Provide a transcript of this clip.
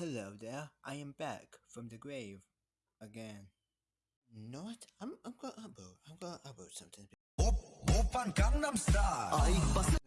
Hello there, I am back from the grave again. Not. what? I'm I'm gonna upload. I'm gonna upload something. Op, Gangnam Style. Ah,